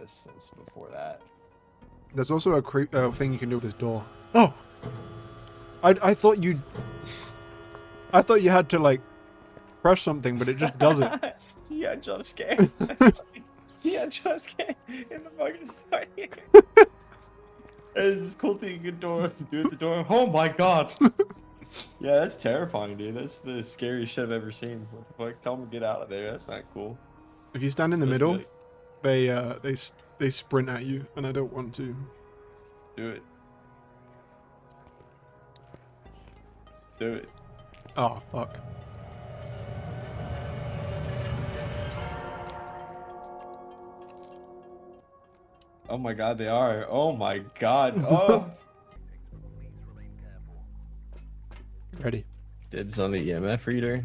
This is before that. There's also a creep uh, thing you can do with this door. Oh, I I thought you. I thought you had to like press something, but it just doesn't. yeah, jump scare. yeah, jump scare in the fucking start here. It's this cool thing you can door do at the door. Oh my god. yeah, that's terrifying, dude. That's the scariest shit I've ever seen. What the fuck? Tell them to get out of there. That's not cool. If you stand in the Supposed to be middle, they uh they they sprint at you, and I don't want to. do it. Do it. Oh fuck. Oh my god, they are. Oh my god. Oh. Ready. Dibs on the EMF reader.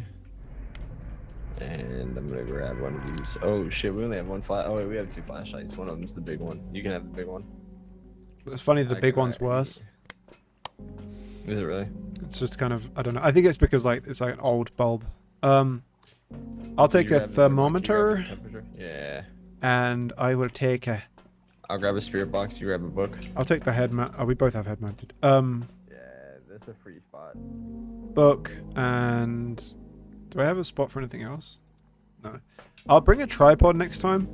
And I'm gonna grab one of these. Oh shit, we only have one flash. Oh wait, we have two flashlights. One of them's the big one. You can have the big one. It's funny the I big one's it. worse. Is it really? It's just kind of I don't know. I think it's because like it's like an old bulb. Um, I'll take a grab the big one, you grab the thermometer. Yeah. and I will take a. I'll grab a spirit box. You grab a book. I'll take the head mount. Oh, we both have head mounted. Um, Yeah, that's a free spot. book and. Do I have a spot for anything else? No. I'll bring a tripod next time.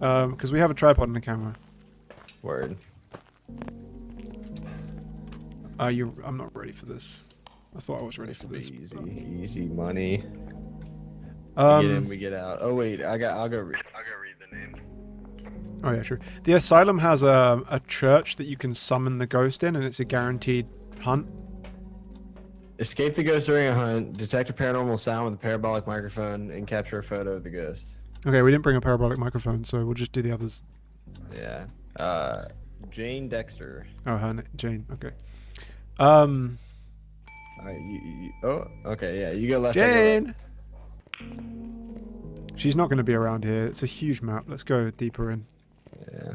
Um, because we have a tripod and a camera. Word. Uh, you. I'm not ready for this. I thought I was ready for this. Easy, easy money. we get in, Um. we get out. Oh wait, I got. I'll go read. I'll go read the name. Oh yeah, sure. The asylum has a a church that you can summon the ghost in, and it's a guaranteed hunt. Escape the ghost during a hunt. Detect a paranormal sound with a parabolic microphone and capture a photo of the ghost. Okay, we didn't bring a parabolic microphone, so we'll just do the others. Yeah. Uh, Jane Dexter. Oh, her Jane. Okay. Um, All right. You, you, oh, okay. Yeah. You go left. I go left. Jane. She's not going to be around here. It's a huge map. Let's go deeper in. Yeah.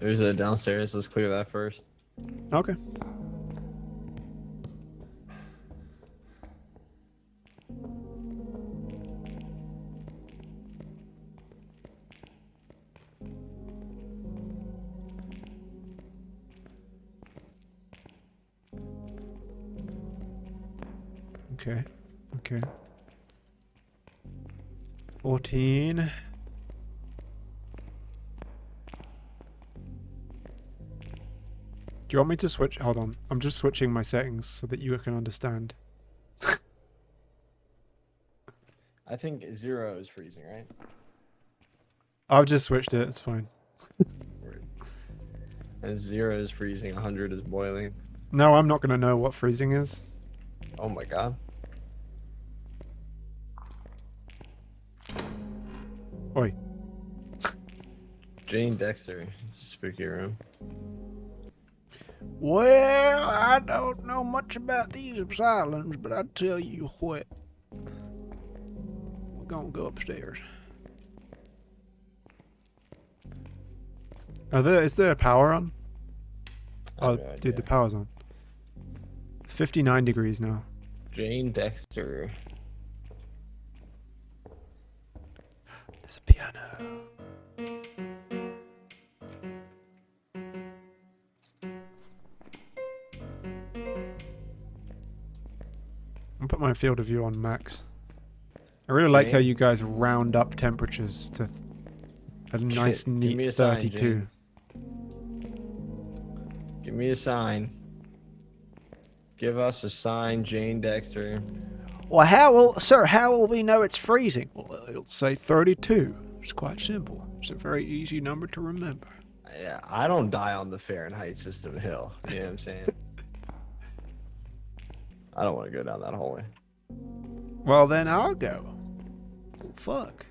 There's a downstairs. Let's clear that first. Okay. Okay. Okay. 14. Do you want me to switch? Hold on. I'm just switching my settings so that you can understand. I think zero is freezing, right? I've just switched it. It's fine. And zero is freezing. 100 is boiling. No, I'm not going to know what freezing is. Oh my god. Oi. Jane Dexter. It's a spooky room. Well, I don't know much about these asylums, but I tell you what. We're going to go upstairs. Are there, is there a power on? Oh, no dude, the power's on. It's 59 degrees now. Jane Dexter. There's a piano. I'll put my field of view on max. I really like how you guys round up temperatures to a nice, Give me neat a 32. Jane. Give me a sign. Give us a sign, Jane Dexter. Well, how will, sir, how will we know it's freezing? Well, it'll say 32. It's quite simple. It's a very easy number to remember. Yeah, I don't die on the Fahrenheit system hill. You know what I'm saying? I don't want to go down that hallway. Well, then I'll go. Fuck.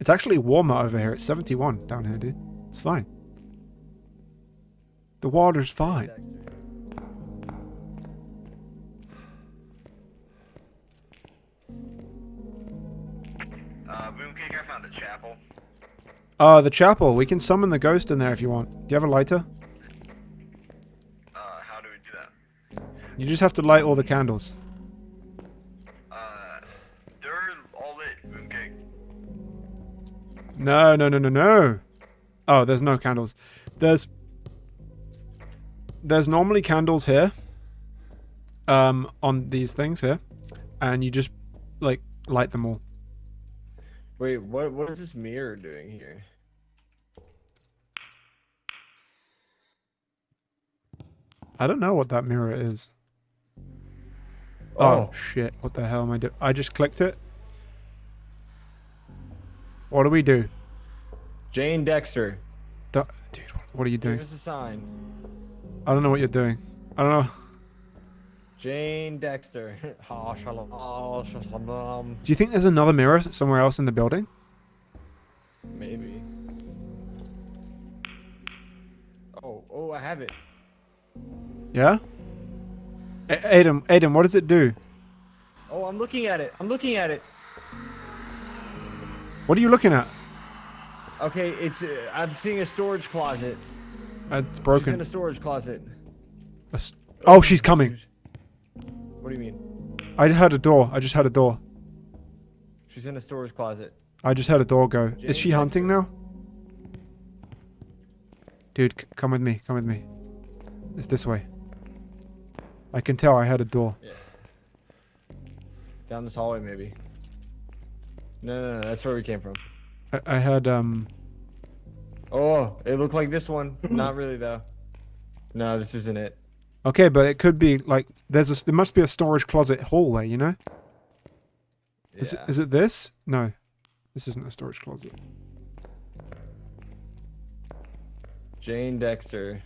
It's actually warmer over here. It's 71 down here, dude. It's fine. The water's fine. Uh, Boomcake, I found a chapel. Uh, the chapel. We can summon the ghost in there if you want. Do you have a lighter? You just have to light all the candles. Uh, they're all lit, Boomcake. No, no, no, no, no. Oh, there's no candles. There's there's normally candles here. Um, on these things here, and you just like light them all. Wait, what what is this mirror doing here? I don't know what that mirror is. Oh, Oh. shit! What the hell am I doing? I just clicked it. What do we do, Jane Dexter, Du- dude? What are you doing? us a sign. I don't know what you're doing. I don't know. Jane Dexter. Ha, shalom, ha, shalom. Do you think there's another mirror somewhere else in the building? Maybe. Oh, oh, I have it. Yeah. A- Aiden, Aiden, what does it do? Oh, I'm looking at it. I'm looking at it. What are you looking at? Okay, it's. Uh, I'm seeing a storage closet. Uh, It's She's in a storage closet. A s- Oh, she's coming. What do you mean? I heard a door. I just heard a door. She's in a storage closet. I just heard a door go. Jane Is she hunting now? Dude, come with me. Come with me. It's this way. I can tell I had a door. Down this hallway, maybe. No, no, no. That's where we came from. I, I heard, um... Oh, it looked like this one. Not really, though. No, this isn't it. Okay, but it could be, like... There's a, there must be a storage closet hallway, you know? Is, Yeah. it, is it this? No. This isn't a storage closet. Jane Dexter.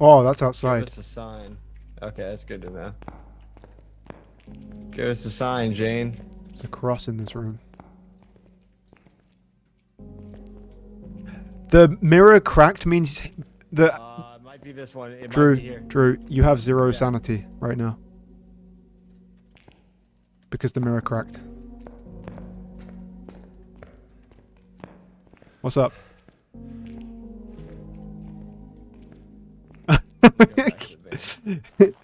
Oh, that's outside. Give us a sign. Okay, that's good to know. Give us a sign, Jane. There's a cross in this room. The mirror cracked means the Uh, it might be this one. It might Drew, be here. Drew, you have zero Yeah. sanity right now. Because the mirror cracked. What's up?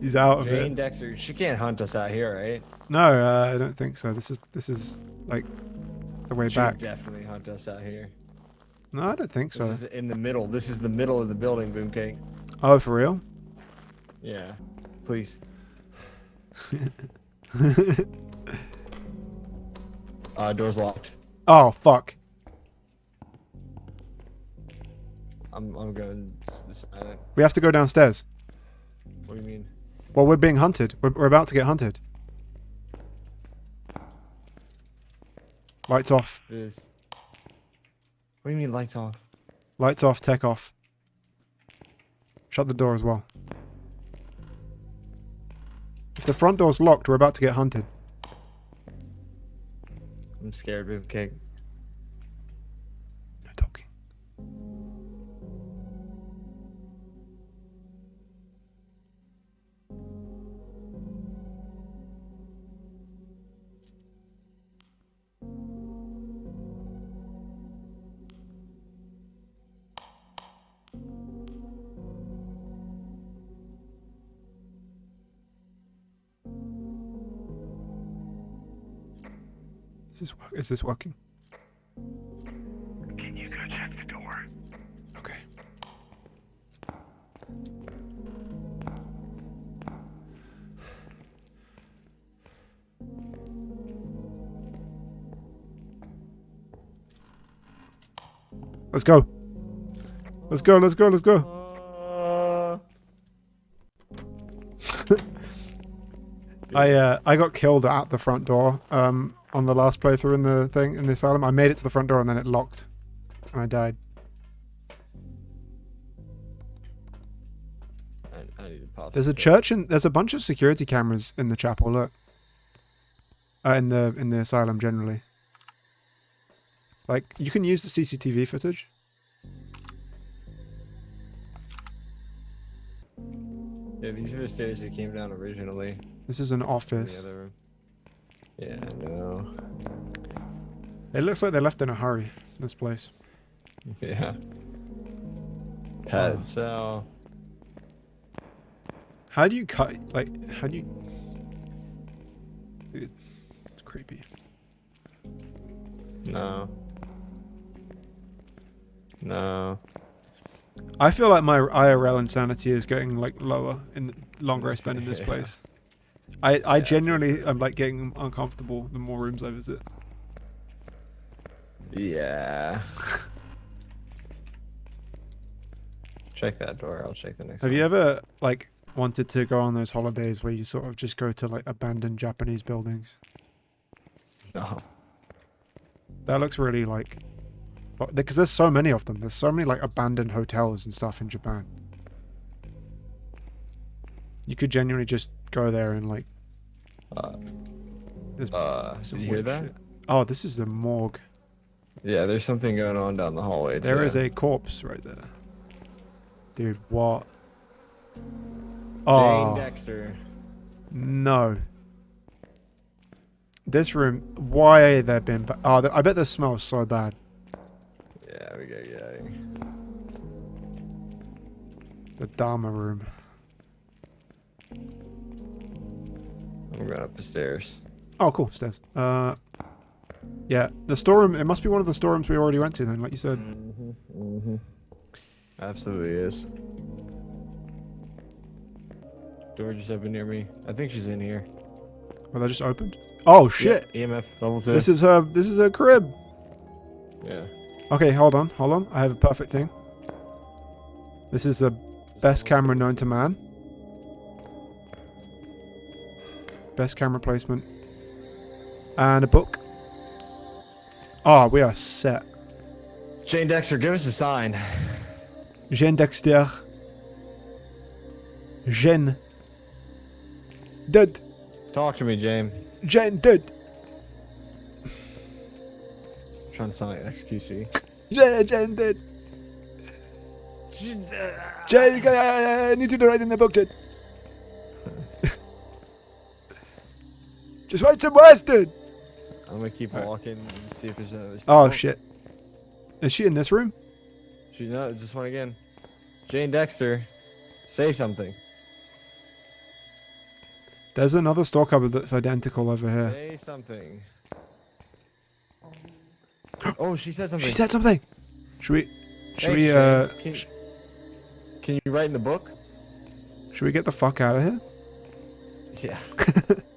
He's out of Jane it. Dexter. She can't hunt us out here, right? No, uh, I don't think so. This is this is like the way back. She'd back. definitely hunt us out here. No, I don't think so. This is in the middle. This is the middle of the building, Boomcake. Oh, for real? Yeah. Please. Uh, door's locked. oh, fuck. I'm I'm going silent. Uh, we have to go downstairs. What do you mean? Well, we're being hunted. We're, we're about to get hunted. Lights off. This. What do you mean lights off? Lights off, tech off. Shut the door as well. If the front door's locked, we're about to get hunted. I'm scared, Boomcake. No Is this, wo- is this working? Can you go check the door? Okay. Let's go. Let's go, let's go, let's go. I uh, I got killed at the front door um, on the last playthrough in the thing in the asylum. I made it to the front door and then it locked, and I died. I, I need to pop. There's a church and there's a bunch of security cameras in the chapel. Look, uh, in the in the asylum generally. Like you can use the CCTV footage. Yeah, these are the stairs we came down originally. This is an office. Yeah, I know. It looks like they left in a hurry. This place. Yeah. Pet Oh. cell. How do you cut? Like, how do you? Dude, it's creepy. No. No. I feel like my IRL insanity is getting like lower in the longer I spend in this Yeah. place. I I Yeah, for genuinely am like getting uncomfortable the more rooms I visit. Yeah. check that door. I'll check the next Have one. you ever like wanted to go on those holidays where you sort of just go to like abandoned Japanese buildings? No. That looks really like because there's so many of them. There's so many like abandoned hotels and stuff in Japan. You could genuinely just go there and like Uh, there's uh, did some you hear weird that? shit. Oh, this is the morgue. Yeah, there's something going on down the hallway. There too. is a corpse right there. Dude, what? Jane Oh, Dexter. no. This room, why are there been... Oh, I bet this smells so bad. Yeah, we gotta get out of here. The Dharma room. I'm going up the stairs. Oh, cool, stairs. Uh, yeah, the storeroom, it must be one of the storerooms we already went to then, like you said. Mm-hmm. Mm-hmm. Absolutely is. Door just opened near me. I think she's in here. Well, that just opened. Oh, shit. Yep, EMF level two. This is her, this is her crib. yeah. Okay, hold on, hold on. I have a perfect thing. This is the best camera known to man. Best camera placement. And a book. Oh, we are set. Jane Dexter, give us a sign. Jean Dexter. Jean. Dead. Talk to me, Jane. Jean dead. trying to sound like XQC. Jean, Jean uh, dead. I uh, need you to write in the book, Jean. Just wait some words, dude. I'm gonna keep Alright. walking and see if there's another. Oh, shit. Is she in this room? She's not. Just one again. Jane Dexter, say something. There's another store cupboard that's identical over here. Say something. Oh, she said something. She said something. Should we? Should Thanks, we? Jane. Uh, Can, sh- can you write in the book? should we get the fuck out of here? Yeah.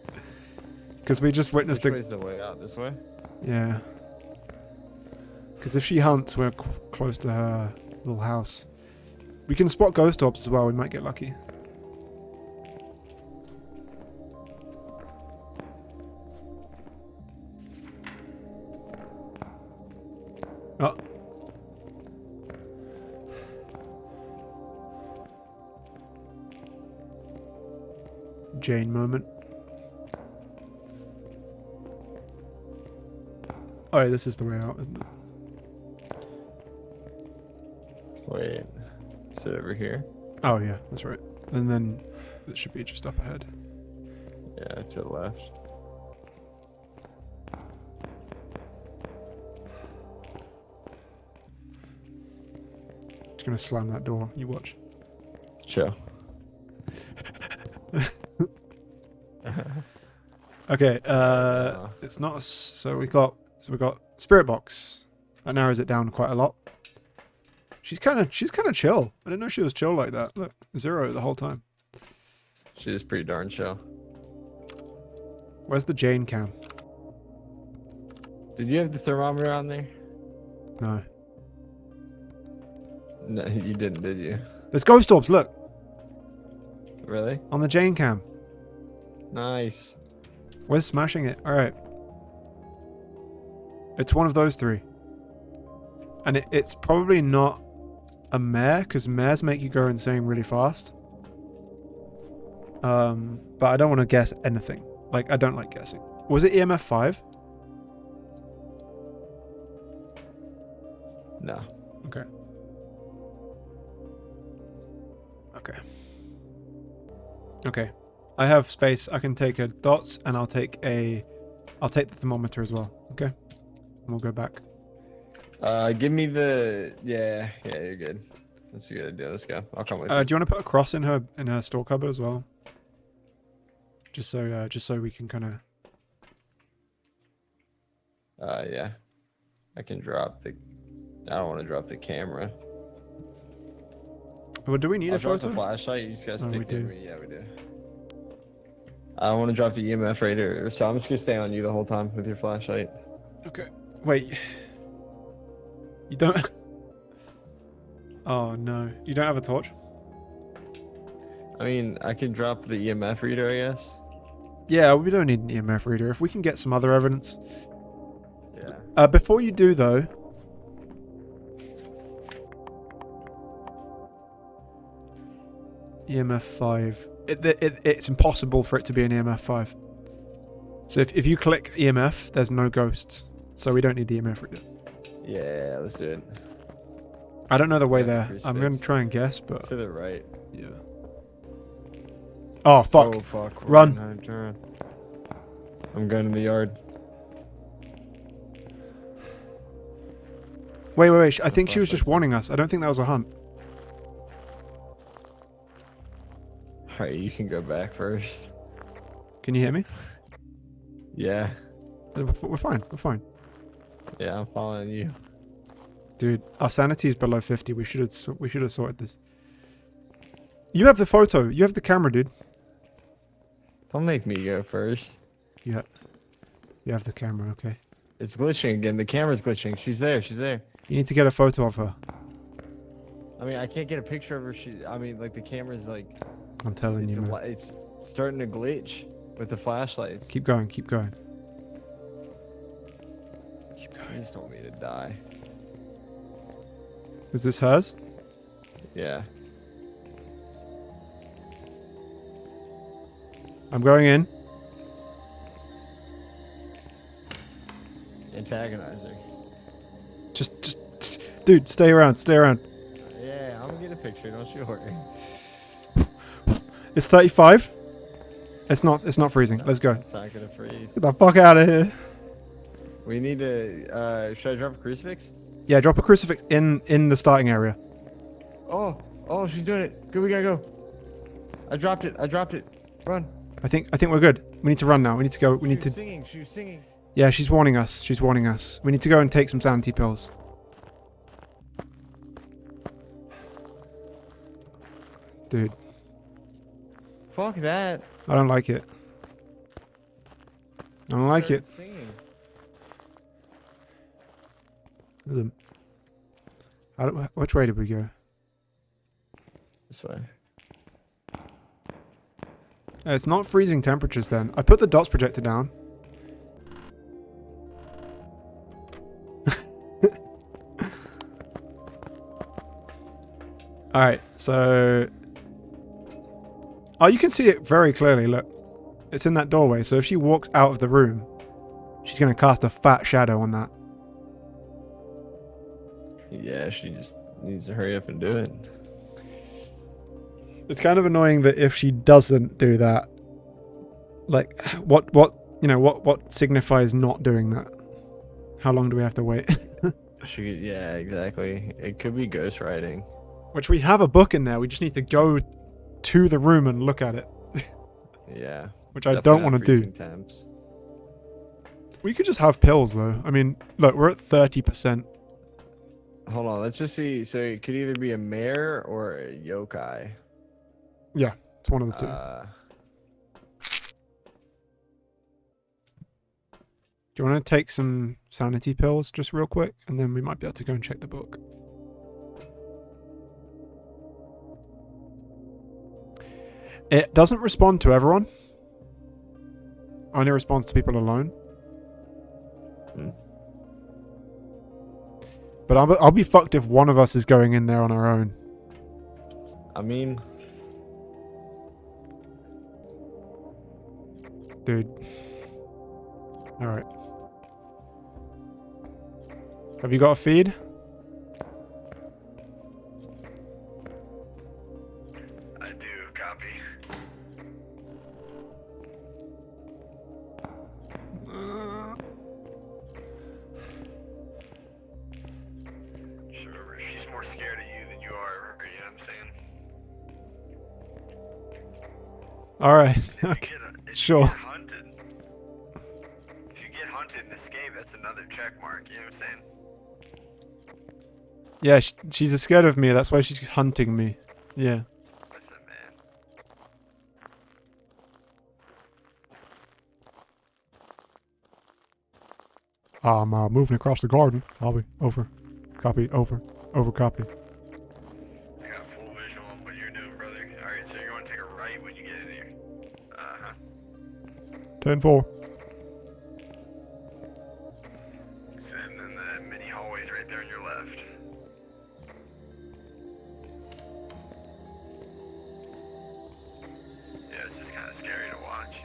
Because we just Which witnessed a way's the way out? This way? Yeah. Because if she hunts, we're close to her little house. We can spot ghost orbs as well. We might get lucky. Oh. Jane moment. Oh, this is the way out, isn't it? Wait. Sit over here. Oh, yeah, that's right. And then it should be just up ahead. Yeah, to the left. Just gonna slam that door. You watch. Chill. Okay, uh, Uh. it's not. So we got. So we've got spirit box. That narrows it down quite a lot. She's kind of. She's kind of chill. I didn't know she was chill like that. Look, zero the whole time. She is pretty darn chill. Where's the Jane cam? Did you have the thermometer on there? No. No, you didn't, did you? There's ghost orbs. Look Really? on the Jane cam. Nice. We're smashing it. All right. It's one of those three. And it, it's probably not a mare, because mares make you go insane really fast. Um, but I don't want to guess anything. Like, I don't like guessing. Was it EMF 5? No. Okay. Okay. Okay. I have space. I can take a dots and I'll take a I'll take the thermometer as well. Okay. And we'll go back. Uh, give me the. Yeah, yeah, you're good. That's a good idea. Let's go. I'll come with Uh, you. do you want to put a cross in her in her store cupboard as well? Just so uh, just so we can kind of Uh, yeah. I can drop the. I don't want to drop the camera. Well, do we need I'll a drop the flashlight. You just gotta Oh, stick we to do. me. Yeah, we do. I want to drop the EMF radar, so I'm just gonna stay on you the whole time with your flashlight. Okay. Wait. You don't. Oh no, you don't have a torch. I mean, I can drop the EMF reader, I guess. Yeah, we don't need an EMF reader. If we can get some other evidence. Yeah. Uh, before you do though. EMF 5. It, it, it's impossible for it to be an EMF 5. So if, if you click EMF, there's no ghosts. So we don't need the EMF reader. Yeah, let's do it. I don't know the way Yeah, there. I'm going to try and guess, but To the right. yeah. Oh, fuck. Oh fuck. Run. Run. I'm going to the yard. Wait, wait, wait. I think she was just warning us. I don't think that was a hunt. Alright, you can go back first. Can you hear me? Yeah. We're we're fine. We're fine. Yeah, I'm following you. Dude, our sanity is below 50. We should have we should have sorted this. You have the photo. You have the camera, dude. Don't make me go first. You have You have the camera, okay. It's glitching again. The camera's glitching. She's there. She's there. You need to get a photo of her. I mean, I can't get a picture of her. She. I mean, like the camera's like I'm telling you, man. it's starting to glitch with the flashlights. Keep going, keep going. Just don't want me to die. Is this hers? Yeah. I'm going in. Antagonize her. Just just dude, stay around, stay around. Yeah, I'm gonna get a picture. Don't you worry. It's 35. It's not it's not freezing. Let's go. It's not gonna freeze. Get the fuck out of here. We need to. Uh, should I drop a crucifix? Yeah, drop a crucifix in in the starting area. Oh, oh, she's doing it. Good, we gotta go. I dropped it. I dropped it. Run. I think I think we're good. We need to run now. We need to go. We she need was to singing. She was singing. Yeah, she's warning us. She's warning us. We need to go and take some sanity pills. Dude, Fuck that. I don't like it. I don't like it. Singing. How which way did we go? This way. Uh, it's not freezing temperatures then. I put the dots projector down. Alright, so... Oh, you can see it very clearly, look. It's in that doorway, so if she walks out of the room, she's going to cast a fat shadow on that. Yeah, she just needs to hurry up and do it. It's kind of annoying that if she doesn't do that, like, what, what, you know, what, what signifies not doing that? How long do we have to wait? She, yeah, exactly. It could be ghost writing. Which we have a book in there. We just need to go to the room and look at it, Yeah. which I don't want to do. Temps. We could just have pills though. I mean, look, we're at thirty percent. Hold on, let's just see. So it could either be a mare or a yokai. Yeah, it's one of the two. Uh, do you want to take some sanity pills just real quick, and then we might be able to go and check the book. It doesn't respond to everyone. Only responds to people alone. But I'll, be- I'll be fucked if one of us is going in there on our own. I mean, Dude. Alright. Have you got a feed? I'm saying? Alright. Okay. get a- if sure. Hunted, if you get hunted in this game, that's another check mark, you know what I'm saying? Yeah, sh she's scared of me. That's why she's hunting me. Yeah. Listen, man. I'm uh, moving across the garden. I'll be over. Copy. Over. Over. Copy. 10 4. So, and the mini hallway's right there on your left. Yeah, it's just kind of scary to watch.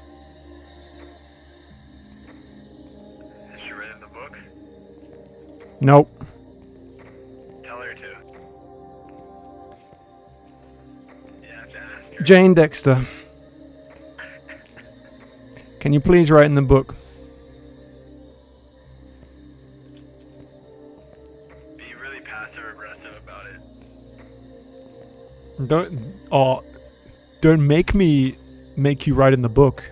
Has she read in the book? Nope. Tell her to. Jane Dexter. Can you please write in the book? Be really passive aggressive about it. Don't. Oh. Don't make me make you write in the book.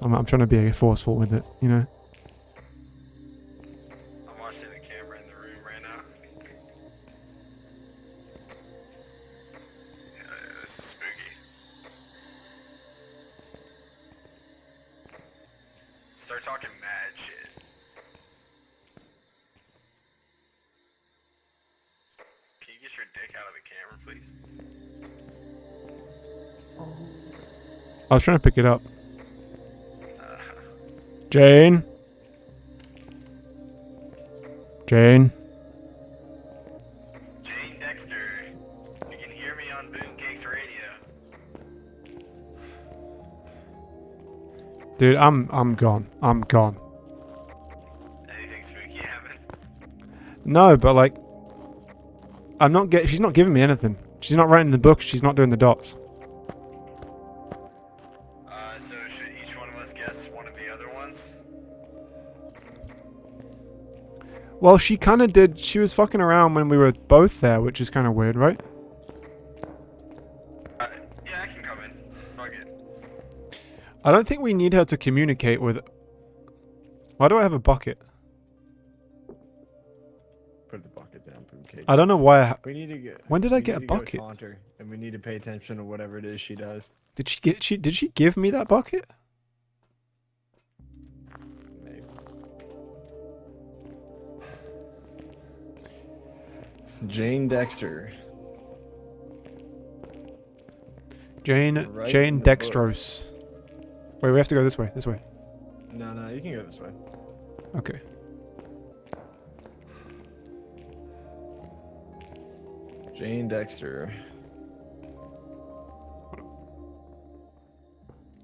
I'm, I'm trying to be forceful with it, you know? Start talking mad shit. Can you get your dick out of the camera, please? I was trying to pick it up. Uh, Jane? Jane? Jane Dude, I'm I'm gone. I'm gone. Anything spooky? No, but like I'm not get she's not giving me anything. She's not writing the book, she's not doing the dots. Uh, so should each one of us guess one of the other ones? Well, she kind of did. She was fucking around when we were both there, which is kind of weird, right? I don't think we need her to communicate with. Why do I have a bucket? Put the bucket down, boom cake. I don't know why. I We need to get. When did I get a bucket? taunt her, and we need to pay attention to whatever it is she does. Did she get? She did she give me that bucket? Maybe. Jane Dexter. Jane Write Jane in the book. Wait, we have to go this way. This way. No, no, you can go this way. Okay. Jane Dexter.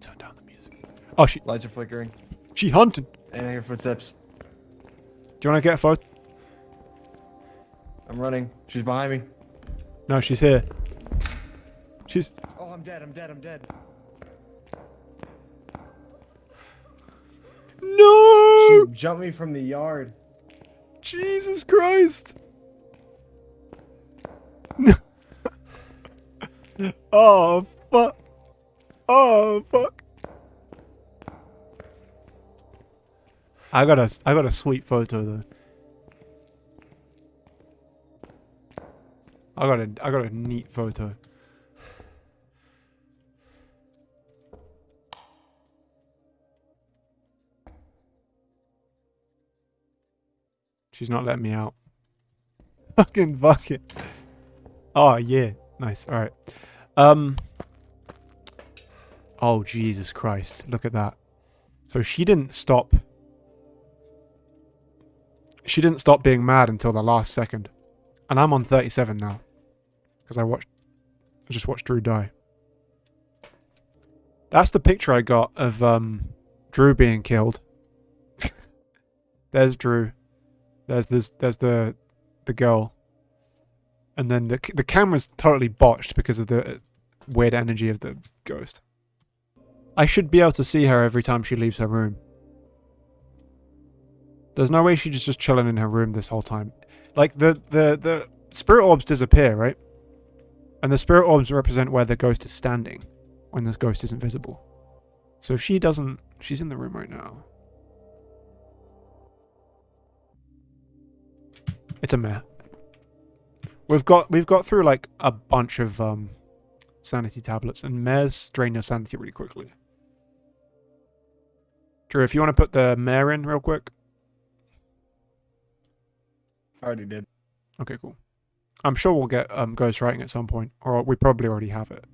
Turn down the music. Oh, she Lights are flickering, she hunting. and I hear footsteps. Do you want to get a photo? I'm running. She's behind me. No, she's here. She's. Oh, I'm dead. I'm dead. I'm dead. No! She jumped me from the yard. Jesus Christ! oh fuck! Oh fuck! I got a I got a sweet photo though. I got a I got a neat photo. She's not letting me out. Fucking bucket. Oh yeah, nice. All right. Um. Oh Jesus Christ! Look at that. So she didn't stop. She didn't stop being mad until the last second, and I'm on 37 now, because I watched. I just watched Drew die. That's the picture I got of um, Drew being killed. There's Drew. There's this. There's the the girl. And then the the camera's totally botched because of the uh, weird energy of the ghost. I should be able to see her every time she leaves her room. There's no way she's just chilling in her room this whole time. Like the the the spirit orbs disappear, right? And the spirit orbs represent where the ghost is standing when the ghost isn't visible. So if she doesn't, she's in the room right now. It's a mare. We've got we've got through like a bunch of um sanity tablets, and mares drain your sanity really quickly. Drew, if you want to put the mare in real quick. I already did. Okay, cool. I'm sure we'll get um, ghost writing at some point, or we probably already have it.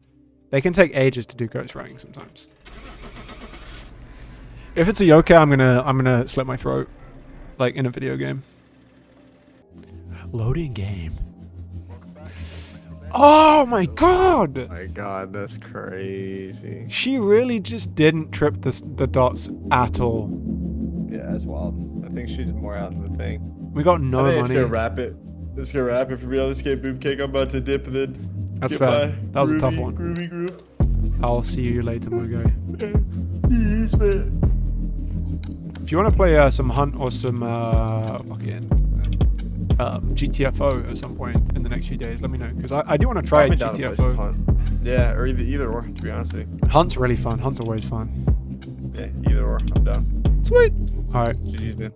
They can take ages to do ghost writing sometimes. If it's a yokai, I'm gonna I'm gonna slit my throat, like in a video game. Loading game. Oh my god! My God, that's crazy. She really just didn't trip the the dots at all. Yeah, that's wild. I think she's more out of the thing. We got no I think money. gonna wrap it. It's gonna wrap it for real. This game boom cake. I'm about to dip and then. That's fair. That was a tough one. Groovy groove. I'll see you later, my guy. Yes, man. If you want to play uh, some Hunt or some uh, fucking um, GTFO at some point in the next few days, let me know because I, I do want to try I'll be down to GTFO. Hunt. Yeah, or either either or. To be honest with you. Hunt's really fun. Hunt's always fun. Yeah, either or. I'm down. Sweet. All right. GG's, man.